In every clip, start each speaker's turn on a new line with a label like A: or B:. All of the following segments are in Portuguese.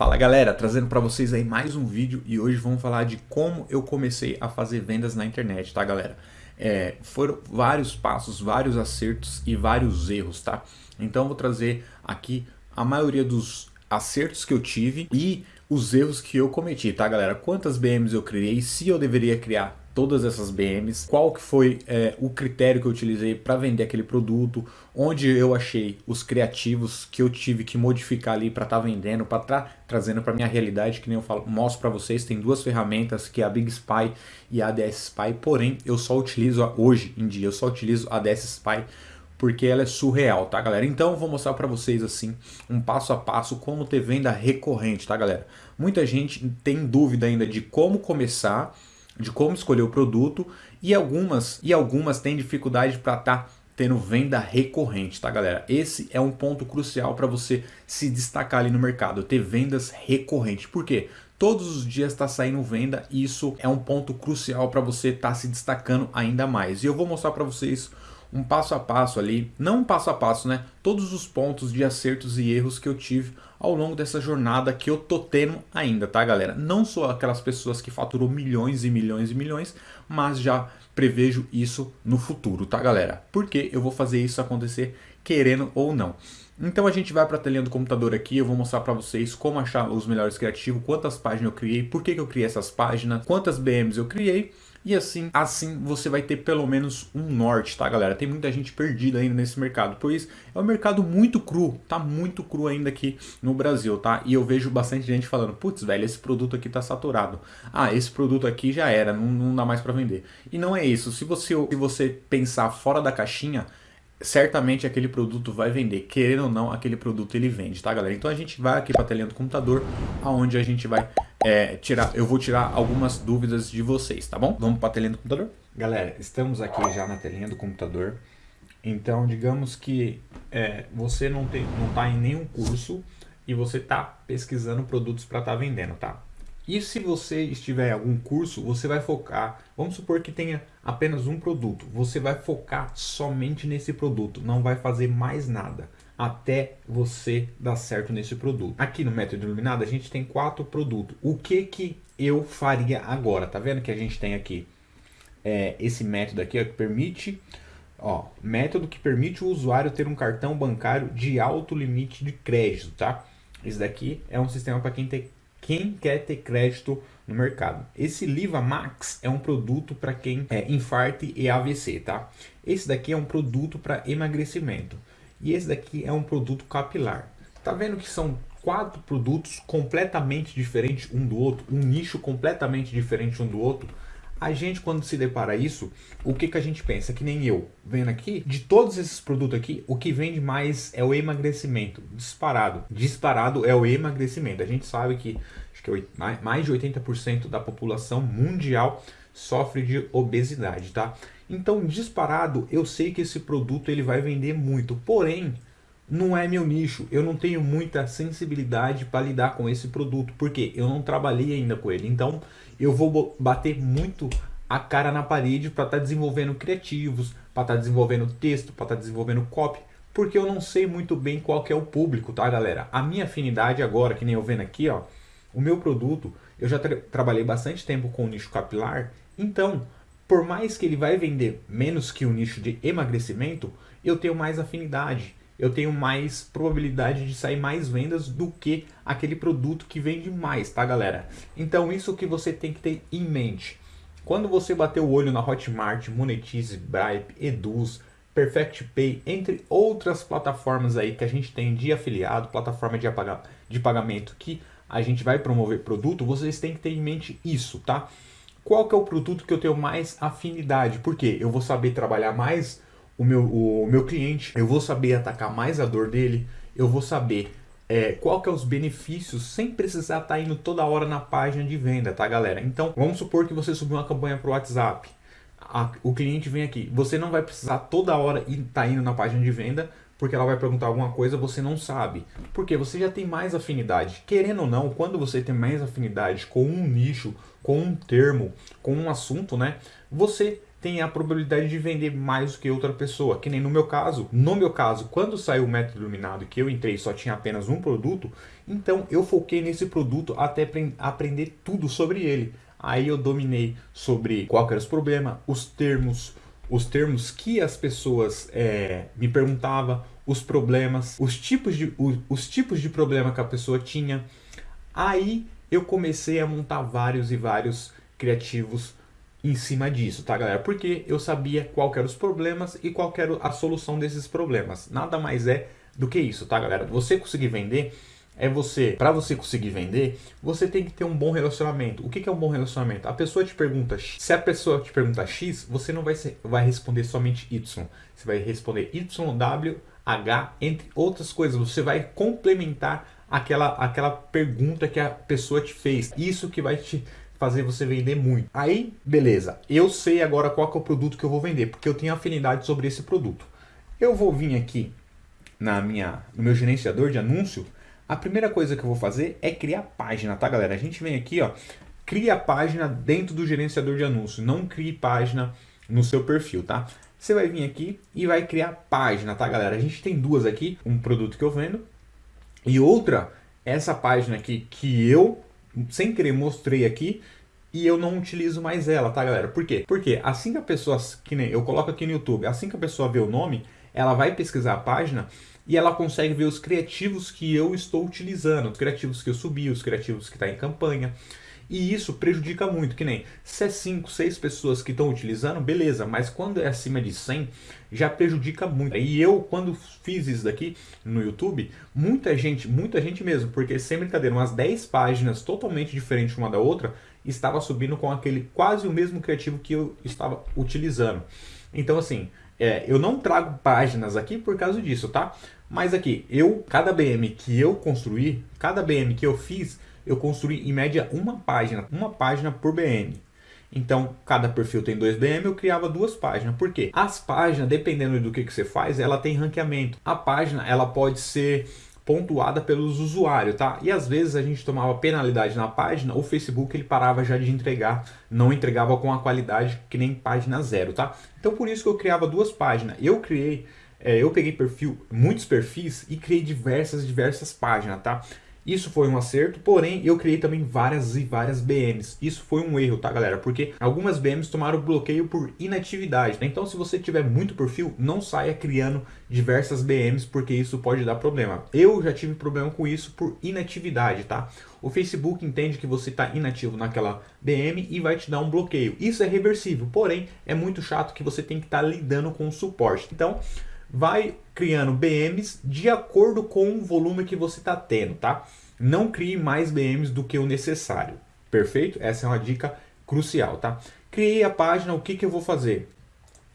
A: Fala galera, trazendo para vocês aí mais um vídeo e hoje vamos falar de como eu comecei a fazer vendas na internet, tá galera? É, foram vários passos, vários acertos e vários erros, tá? Então vou trazer aqui a maioria dos acertos que eu tive e os erros que eu cometi, tá galera? Quantas BMs eu criei, se eu deveria criar todas essas BMs, qual que foi é, o critério que eu utilizei para vender aquele produto, onde eu achei os criativos que eu tive que modificar ali para estar tá vendendo, para estar tá trazendo para minha realidade, que nem eu falo, mostro para vocês, tem duas ferramentas, que é a Big Spy e a ADS Spy, porém eu só utilizo hoje em dia, eu só utilizo a ADS Spy porque ela é surreal, tá galera? Então eu vou mostrar para vocês assim, um passo a passo, como ter venda recorrente, tá galera? Muita gente tem dúvida ainda de como começar, de como escolher o produto e algumas e algumas têm dificuldade para estar tá tendo venda recorrente, tá galera? Esse é um ponto crucial para você se destacar ali no mercado, ter vendas recorrentes. Por quê? Todos os dias está saindo venda e isso é um ponto crucial para você estar tá se destacando ainda mais. E eu vou mostrar para vocês um passo a passo ali, não um passo a passo, né? Todos os pontos de acertos e erros que eu tive ao longo dessa jornada que eu tô tendo ainda, tá galera? Não sou aquelas pessoas que faturou milhões e milhões e milhões, mas já prevejo isso no futuro, tá galera? Porque eu vou fazer isso acontecer querendo ou não. Então a gente vai para a telinha do computador aqui, eu vou mostrar para vocês como achar os melhores criativos, quantas páginas eu criei, por que, que eu criei essas páginas, quantas BMs eu criei e assim, assim você vai ter pelo menos um norte, tá galera? Tem muita gente perdida ainda nesse mercado, pois é um mercado muito cru, tá muito cru ainda aqui no Brasil, tá? E eu vejo bastante gente falando, putz, velho, esse produto aqui tá saturado. Ah, esse produto aqui já era, não, não dá mais para vender. E não é isso, se você, se você pensar fora da caixinha, certamente aquele produto vai vender. Querendo ou não, aquele produto ele vende, tá galera? Então a gente vai aqui para a telinha do computador, aonde a gente vai é, tirar, eu vou tirar algumas dúvidas de vocês, tá bom? Vamos para a telinha do computador? Galera, estamos aqui já na telinha do computador. Então, digamos que é, você não tem, não está em nenhum curso e você está pesquisando produtos para estar tá vendendo, tá? E se você estiver em algum curso, você vai focar, vamos supor que tenha apenas um produto, você vai focar somente nesse produto, não vai fazer mais nada até você dar certo nesse produto. Aqui no método iluminado a gente tem quatro produtos. O que que eu faria agora? Tá vendo que a gente tem aqui é, esse método aqui ó, que permite, ó, método que permite o usuário ter um cartão bancário de alto limite de crédito, tá? Esse daqui é um sistema para quem quem quer ter crédito no mercado. Esse Liva Max é um produto para quem é infarte e AVC, tá? Esse daqui é um produto para emagrecimento. E esse daqui é um produto capilar. Tá vendo que são quatro produtos completamente diferentes um do outro, um nicho completamente diferente um do outro. A gente, quando se depara isso, o que, que a gente pensa? Que nem eu, vendo aqui, de todos esses produtos aqui, o que vende mais é o emagrecimento, disparado. Disparado é o emagrecimento. A gente sabe que, acho que é mais de 80% da população mundial sofre de obesidade, tá? Então, disparado, eu sei que esse produto ele vai vender muito, porém, não é meu nicho, eu não tenho muita sensibilidade para lidar com esse produto, porque eu não trabalhei ainda com ele, então eu vou bater muito a cara na parede para estar tá desenvolvendo criativos, para estar tá desenvolvendo texto, para estar tá desenvolvendo copy, porque eu não sei muito bem qual é o público, tá galera? A minha afinidade agora, que nem eu vendo aqui, ó, o meu produto, eu já tra trabalhei bastante tempo com o nicho capilar, então, por mais que ele vai vender menos que o nicho de emagrecimento, eu tenho mais afinidade, eu tenho mais probabilidade de sair mais vendas do que aquele produto que vende mais, tá galera? Então isso que você tem que ter em mente. Quando você bater o olho na Hotmart, Monetize, Bripe, Eduz, Perfect Pay, entre outras plataformas aí que a gente tem de afiliado, plataforma de, de pagamento que a gente vai promover produto, vocês têm que ter em mente isso, tá? Qual que é o produto que eu tenho mais afinidade? Porque eu vou saber trabalhar mais o meu, o meu cliente, eu vou saber atacar mais a dor dele, eu vou saber é, qual que é os benefícios sem precisar estar tá indo toda hora na página de venda, tá galera? Então, vamos supor que você subiu uma campanha para o WhatsApp, a, o cliente vem aqui, você não vai precisar toda hora estar tá indo na página de venda, porque ela vai perguntar alguma coisa, você não sabe. Porque você já tem mais afinidade. Querendo ou não, quando você tem mais afinidade com um nicho, com um termo, com um assunto, né? Você tem a probabilidade de vender mais do que outra pessoa. Que nem no meu caso. No meu caso, quando saiu o método iluminado que eu entrei só tinha apenas um produto, então eu foquei nesse produto até aprender tudo sobre ele. Aí eu dominei sobre qual era os problemas, os termos, os termos que as pessoas é, me perguntavam, os problemas, os tipos, de, os, os tipos de problema que a pessoa tinha. Aí eu comecei a montar vários e vários criativos em cima disso, tá galera? Porque eu sabia qual eram os problemas e qual era a solução desses problemas. Nada mais é do que isso, tá galera? Você conseguir vender é você, para você conseguir vender, você tem que ter um bom relacionamento. O que, que é um bom relacionamento? A pessoa te pergunta, se a pessoa te pergunta X, você não vai, ser, vai responder somente Y. Você vai responder Y, W, H, entre outras coisas. Você vai complementar aquela, aquela pergunta que a pessoa te fez. Isso que vai te fazer você vender muito. Aí, beleza. Eu sei agora qual é o produto que eu vou vender, porque eu tenho afinidade sobre esse produto. Eu vou vir aqui na minha, no meu gerenciador de anúncio a primeira coisa que eu vou fazer é criar página, tá galera? A gente vem aqui, ó, cria página dentro do gerenciador de anúncios, não crie página no seu perfil, tá? Você vai vir aqui e vai criar página, tá galera? A gente tem duas aqui, um produto que eu vendo e outra, essa página aqui que eu, sem querer, mostrei aqui e eu não utilizo mais ela, tá galera? Por quê? Porque assim que a pessoa, que nem eu coloco aqui no YouTube, assim que a pessoa vê o nome, ela vai pesquisar a página e ela consegue ver os criativos que eu estou utilizando, os criativos que eu subi, os criativos que está em campanha. E isso prejudica muito, que nem se é 5, 6 pessoas que estão utilizando, beleza, mas quando é acima de 100, já prejudica muito. E eu, quando fiz isso daqui no YouTube, muita gente, muita gente mesmo, porque sem brincadeira, umas 10 páginas totalmente diferentes uma da outra, estava subindo com aquele quase o mesmo criativo que eu estava utilizando. Então assim, é, eu não trago páginas aqui por causa disso, tá? Mas aqui, eu, cada BM que eu construí, cada BM que eu fiz, eu construí em média uma página, uma página por BM. Então, cada perfil tem dois BM, eu criava duas páginas. Por quê? As páginas, dependendo do que, que você faz, ela tem ranqueamento. A página, ela pode ser pontuada pelos usuários, tá? E às vezes a gente tomava penalidade na página, o Facebook ele parava já de entregar, não entregava com a qualidade que nem página zero, tá? Então por isso que eu criava duas páginas. Eu criei, é, eu peguei perfil, muitos perfis e criei diversas, diversas páginas, tá? Isso foi um acerto, porém eu criei também várias e várias BMs. Isso foi um erro, tá galera? Porque algumas BMs tomaram bloqueio por inatividade. Né? Então se você tiver muito perfil, não saia criando diversas BMs, porque isso pode dar problema. Eu já tive problema com isso por inatividade, tá? O Facebook entende que você está inativo naquela BM e vai te dar um bloqueio. Isso é reversível, porém é muito chato que você tem que estar tá lidando com o suporte. Então vai criando BMs de acordo com o volume que você está tendo, tá? Não crie mais BMs do que o necessário, perfeito? Essa é uma dica crucial, tá? Criei a página, o que, que eu vou fazer?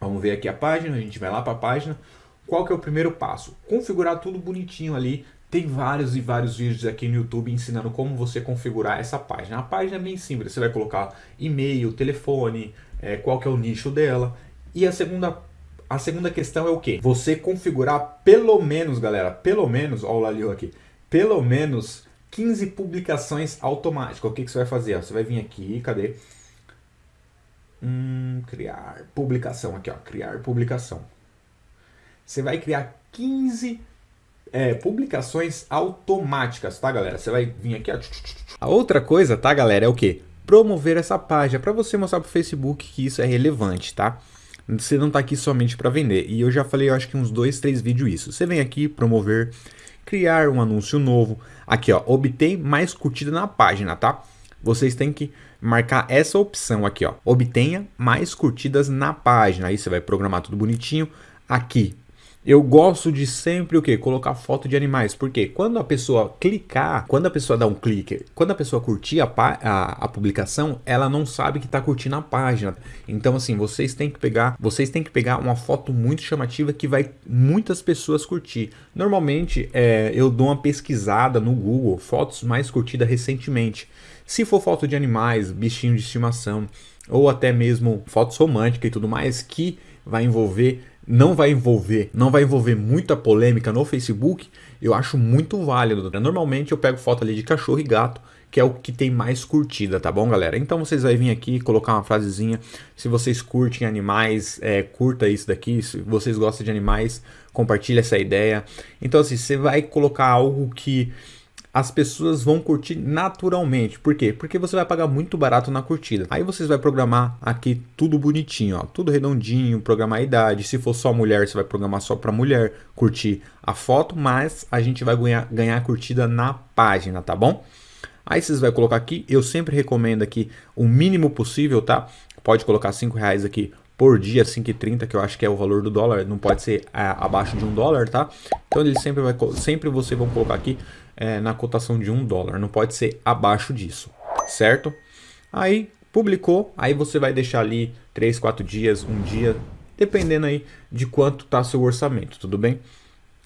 A: Vamos ver aqui a página, a gente vai lá para a página. Qual que é o primeiro passo? Configurar tudo bonitinho ali. Tem vários e vários vídeos aqui no YouTube ensinando como você configurar essa página. A página é bem simples, você vai colocar e-mail, telefone, é, qual que é o nicho dela. E a segunda a segunda questão é o que? Você configurar pelo menos, galera, pelo menos, olha o Lalio aqui, pelo menos 15 publicações automáticas. O que, que você vai fazer? Você vai vir aqui, cadê? Hum, criar publicação aqui, ó, criar publicação. Você vai criar 15 é, publicações automáticas, tá, galera? Você vai vir aqui, ó. A outra coisa, tá, galera, é o que? Promover essa página, para você mostrar pro Facebook que isso é relevante, tá? Você não está aqui somente para vender. E eu já falei, eu acho que uns dois, três vídeos isso. Você vem aqui, promover, criar um anúncio novo. Aqui, ó, obtém mais curtida na página, tá? Vocês têm que marcar essa opção aqui, ó. Obtenha mais curtidas na página. Aí você vai programar tudo bonitinho. Aqui, eu gosto de sempre o que? Colocar foto de animais. Porque quando a pessoa clicar, quando a pessoa dá um clique, quando a pessoa curtir a, a, a publicação, ela não sabe que está curtindo a página. Então assim, vocês têm que pegar, vocês têm que pegar uma foto muito chamativa que vai muitas pessoas curtir. Normalmente é, eu dou uma pesquisada no Google, fotos mais curtidas recentemente. Se for foto de animais, bichinho de estimação, ou até mesmo fotos românticas e tudo mais, que vai envolver não vai envolver, não vai envolver muita polêmica no Facebook, eu acho muito válido. Normalmente eu pego foto ali de cachorro e gato, que é o que tem mais curtida, tá bom, galera? Então vocês vão vir aqui colocar uma frasezinha. Se vocês curtem animais, é, curta isso daqui. Se vocês gostam de animais, compartilha essa ideia. Então assim, você vai colocar algo que as pessoas vão curtir naturalmente. Por quê? Porque você vai pagar muito barato na curtida. Aí vocês vai programar aqui tudo bonitinho, ó, tudo redondinho, programar a idade. Se for só mulher, você vai programar só para mulher curtir a foto, mas a gente vai ganhar, ganhar curtida na página, tá bom? Aí vocês vai colocar aqui, eu sempre recomendo aqui o mínimo possível, tá? Pode colocar 5 reais aqui por dia, 5,30, que eu acho que é o valor do dólar, não pode ser é, abaixo de um dólar, tá? Então ele sempre vai, sempre você vão colocar aqui é, na cotação de um dólar, não pode ser abaixo disso, certo? Aí publicou, aí você vai deixar ali 3, 4 dias, um dia, dependendo aí de quanto tá seu orçamento, tudo bem?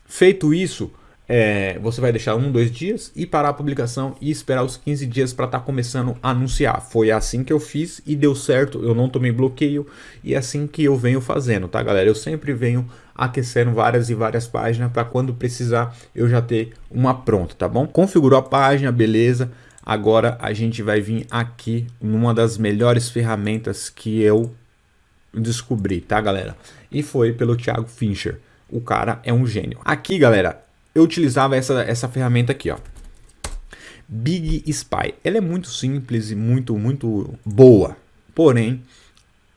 A: Feito isso, é, você vai deixar um, dois dias e parar a publicação e esperar os 15 dias para estar tá começando a anunciar. Foi assim que eu fiz e deu certo, eu não tomei bloqueio e é assim que eu venho fazendo, tá galera? Eu sempre venho aquecendo várias e várias páginas para quando precisar eu já ter uma pronta, tá bom? Configurou a página, beleza. Agora a gente vai vir aqui numa das melhores ferramentas que eu descobri, tá galera? E foi pelo Thiago Fincher. O cara é um gênio. Aqui, galera, eu utilizava essa, essa ferramenta aqui, ó. Big Spy. Ela é muito simples e muito, muito boa. Porém,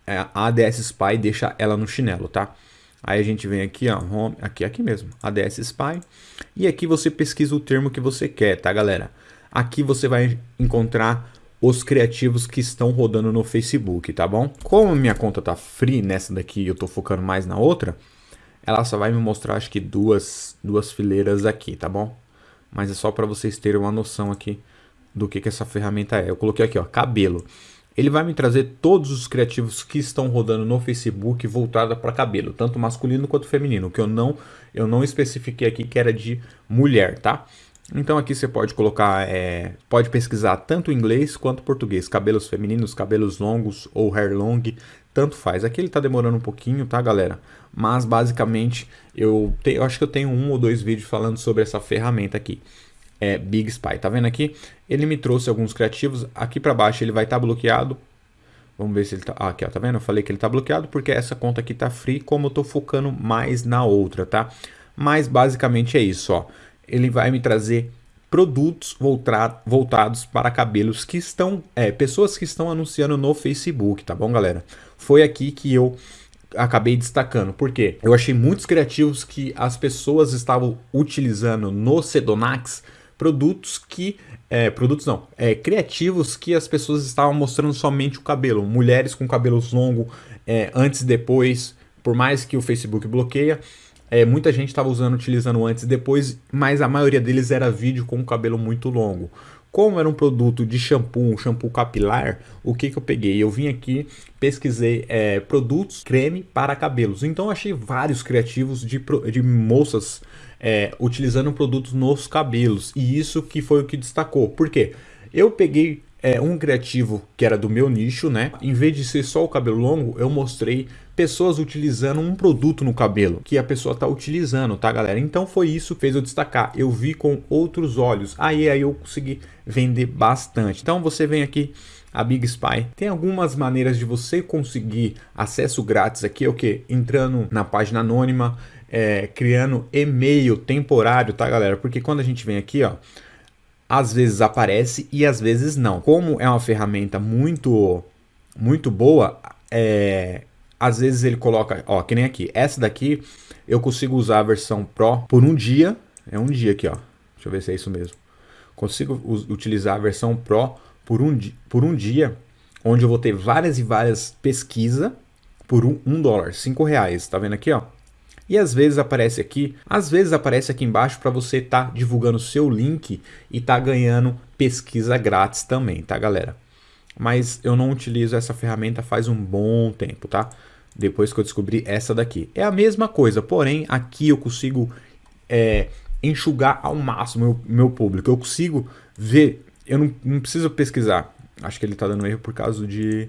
A: é, a ADS Spy deixa ela no chinelo, tá? Aí a gente vem aqui, ó, home, aqui, aqui mesmo, ADS Spy. E aqui você pesquisa o termo que você quer, tá, galera? Aqui você vai encontrar os criativos que estão rodando no Facebook, tá bom? Como minha conta tá free nessa daqui eu tô focando mais na outra, ela só vai me mostrar acho que duas, duas fileiras aqui, tá bom? Mas é só para vocês terem uma noção aqui do que, que essa ferramenta é. Eu coloquei aqui, ó, cabelo. Ele vai me trazer todos os criativos que estão rodando no Facebook voltada para cabelo, tanto masculino quanto feminino, que eu não eu não especifiquei aqui que era de mulher, tá? Então aqui você pode colocar, é, pode pesquisar tanto inglês quanto português, cabelos femininos, cabelos longos ou hair long, tanto faz. Aqui ele está demorando um pouquinho, tá galera? Mas basicamente eu, te, eu acho que eu tenho um ou dois vídeos falando sobre essa ferramenta aqui. É Big Spy, tá vendo aqui? Ele me trouxe alguns criativos, aqui para baixo ele vai estar tá bloqueado. Vamos ver se ele tá... Ah, aqui, ó, tá vendo? Eu falei que ele tá bloqueado porque essa conta aqui tá free, como eu tô focando mais na outra, tá? Mas basicamente é isso, ó. Ele vai me trazer produtos voltados para cabelos que estão, é, pessoas que estão anunciando no Facebook, tá bom, galera? Foi aqui que eu acabei destacando, porque eu achei muitos criativos que as pessoas estavam utilizando no Sedonax produtos que é, produtos não, é, criativos que as pessoas estavam mostrando somente o cabelo, mulheres com cabelos longos é, antes e depois, por mais que o Facebook bloqueia, é, muita gente estava usando, utilizando antes e depois, mas a maioria deles era vídeo com o cabelo muito longo. Como era um produto de shampoo, um shampoo capilar, o que, que eu peguei? Eu vim aqui, pesquisei é, produtos creme para cabelos. Então achei vários criativos de, de moças é, utilizando produtos nos cabelos. E isso que foi o que destacou. Por quê? Eu peguei é, um criativo que era do meu nicho, né? Em vez de ser só o cabelo longo, eu mostrei pessoas utilizando um produto no cabelo que a pessoa está utilizando, tá galera? Então foi isso que fez eu destacar. Eu vi com outros olhos. Aí, aí eu consegui vender bastante. Então você vem aqui a Big Spy. Tem algumas maneiras de você conseguir acesso grátis aqui, é o que? Entrando na página anônima, é, criando e-mail temporário, tá galera? Porque quando a gente vem aqui, ó, às vezes aparece e às vezes não. Como é uma ferramenta muito, muito boa, é, às vezes ele coloca, ó, que nem aqui, essa daqui eu consigo usar a versão Pro por um dia, é um dia aqui, ó, deixa eu ver se é isso mesmo. Consigo utilizar a versão Pro por um, por um dia, onde eu vou ter várias e várias pesquisas por um, um dólar, cinco reais, tá vendo aqui, ó? E às vezes aparece aqui, às vezes aparece aqui embaixo para você estar tá divulgando o seu link e tá ganhando pesquisa grátis também, tá galera? Mas eu não utilizo essa ferramenta faz um bom tempo, tá? Depois que eu descobri essa daqui. É a mesma coisa, porém aqui eu consigo é, enxugar ao máximo meu, meu público. Eu consigo ver, eu não, não preciso pesquisar. Acho que ele está dando erro por causa de,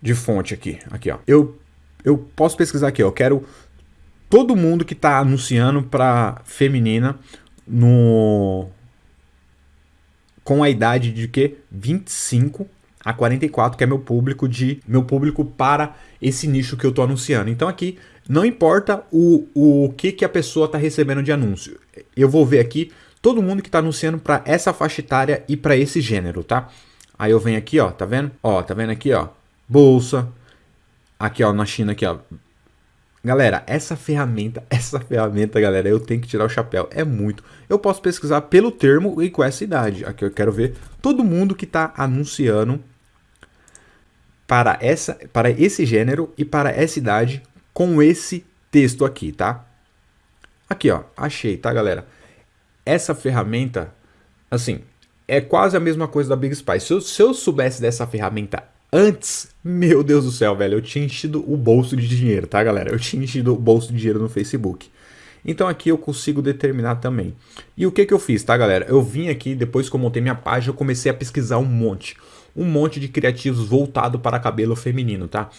A: de fonte aqui. Aqui, ó. Eu eu posso pesquisar aqui, ó, eu quero todo mundo que está anunciando para feminina no com a idade de que 25 a 44, que é meu público de meu público para esse nicho que eu estou anunciando. Então aqui não importa o, o que, que a pessoa está recebendo de anúncio. Eu vou ver aqui todo mundo que está anunciando para essa faixa etária e para esse gênero, tá? Aí eu venho aqui, ó, tá vendo? Ó, tá vendo aqui, ó, bolsa. Aqui, ó, na China aqui, ó. Galera, essa ferramenta, essa ferramenta, galera, eu tenho que tirar o chapéu. É muito. Eu posso pesquisar pelo termo e com essa idade. Aqui eu quero ver todo mundo que está anunciando para, essa, para esse gênero e para essa idade com esse texto aqui, tá? Aqui, ó, achei, tá, galera? Essa ferramenta, assim, é quase a mesma coisa da Big Spy. Se eu, se eu soubesse dessa ferramenta antes, meu Deus do céu, velho, eu tinha enchido o bolso de dinheiro, tá, galera? Eu tinha enchido o bolso de dinheiro no Facebook. Então aqui eu consigo determinar também. E o que que eu fiz, tá, galera? Eu vim aqui, depois que eu montei minha página, eu comecei a pesquisar um monte um monte de criativos voltado para cabelo feminino, tá?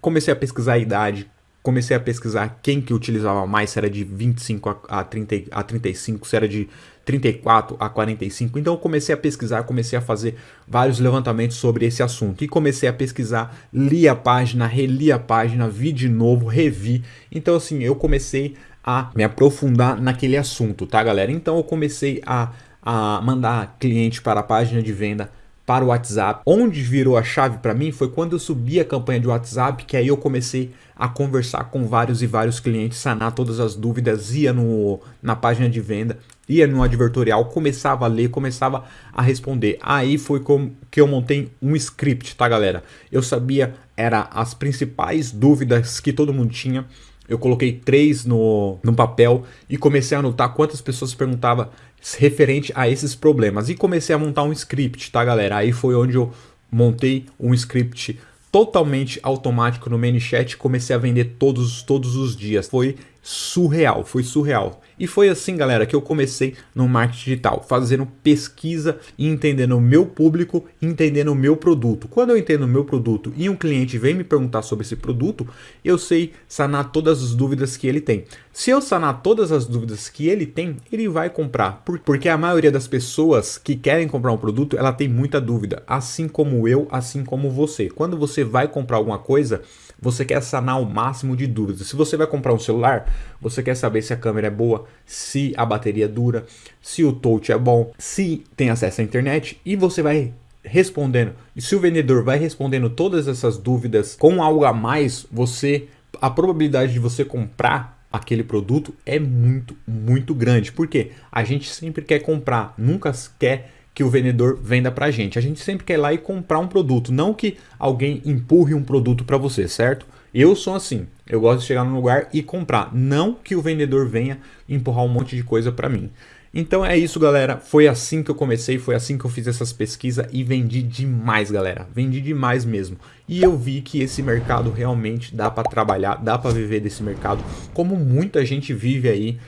A: Comecei a pesquisar a idade, comecei a pesquisar quem que utilizava mais, se era de 25 a, 30, a 35, se era de 34 a 45. Então eu comecei a pesquisar, comecei a fazer vários levantamentos sobre esse assunto. E comecei a pesquisar, li a página, reli a página, vi de novo, revi. Então assim, eu comecei a me aprofundar naquele assunto, tá galera? Então eu comecei a, a mandar cliente para a página de venda, para o WhatsApp. Onde virou a chave para mim foi quando eu subi a campanha de WhatsApp, que aí eu comecei a conversar com vários e vários clientes, sanar todas as dúvidas, ia no, na página de venda, ia no advertorial, começava a ler, começava a responder. Aí foi que eu montei um script, tá galera? Eu sabia, era as principais dúvidas que todo mundo tinha, eu coloquei três no, no papel e comecei a anotar quantas pessoas perguntavam referente a esses problemas. E comecei a montar um script, tá galera? Aí foi onde eu montei um script totalmente automático no ManyChat e comecei a vender todos, todos os dias. Foi surreal, foi surreal. E foi assim, galera, que eu comecei no marketing digital, fazendo pesquisa e entendendo o meu público, entendendo o meu produto. Quando eu entendo o meu produto e um cliente vem me perguntar sobre esse produto, eu sei sanar todas as dúvidas que ele tem. Se eu sanar todas as dúvidas que ele tem, ele vai comprar. Porque a maioria das pessoas que querem comprar um produto, ela tem muita dúvida, assim como eu, assim como você. Quando você vai comprar alguma coisa, você quer sanar o máximo de dúvidas. Se você vai comprar um celular, você quer saber se a câmera é boa, se a bateria dura, se o touch é bom, se tem acesso à internet e você vai respondendo. E se o vendedor vai respondendo todas essas dúvidas com algo a mais, você a probabilidade de você comprar aquele produto é muito, muito grande. Porque a gente sempre quer comprar, nunca quer que o vendedor venda para a gente. A gente sempre quer ir lá e comprar um produto, não que alguém empurre um produto para você, certo? Eu sou assim, eu gosto de chegar num lugar e comprar, não que o vendedor venha empurrar um monte de coisa para mim. Então é isso, galera. Foi assim que eu comecei, foi assim que eu fiz essas pesquisas e vendi demais, galera. Vendi demais mesmo. E eu vi que esse mercado realmente dá para trabalhar, dá para viver desse mercado, como muita gente vive aí.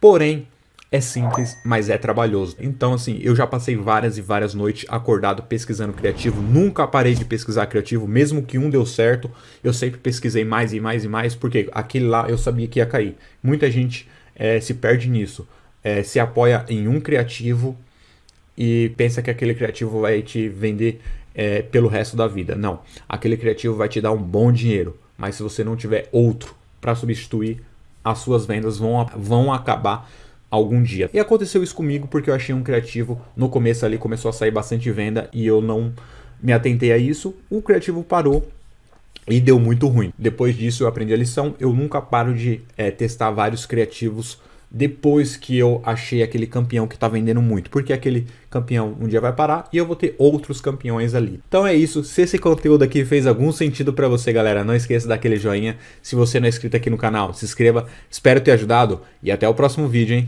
A: Porém, é simples, mas é trabalhoso. Então, assim, eu já passei várias e várias noites acordado pesquisando criativo. Nunca parei de pesquisar criativo, mesmo que um deu certo. Eu sempre pesquisei mais e mais e mais, porque aquele lá eu sabia que ia cair. Muita gente é, se perde nisso. É, se apoia em um criativo e pensa que aquele criativo vai te vender é, pelo resto da vida. Não, aquele criativo vai te dar um bom dinheiro, mas se você não tiver outro para substituir, as suas vendas vão, vão acabar algum dia. E aconteceu isso comigo porque eu achei um criativo, no começo ali começou a sair bastante venda e eu não me atentei a isso, o criativo parou e deu muito ruim. Depois disso eu aprendi a lição, eu nunca paro de é, testar vários criativos depois que eu achei aquele campeão que está vendendo muito, porque aquele campeão um dia vai parar e eu vou ter outros campeões ali. Então é isso, se esse conteúdo aqui fez algum sentido para você, galera, não esqueça daquele joinha. Se você não é inscrito aqui no canal, se inscreva. Espero ter ajudado e até o próximo vídeo, hein?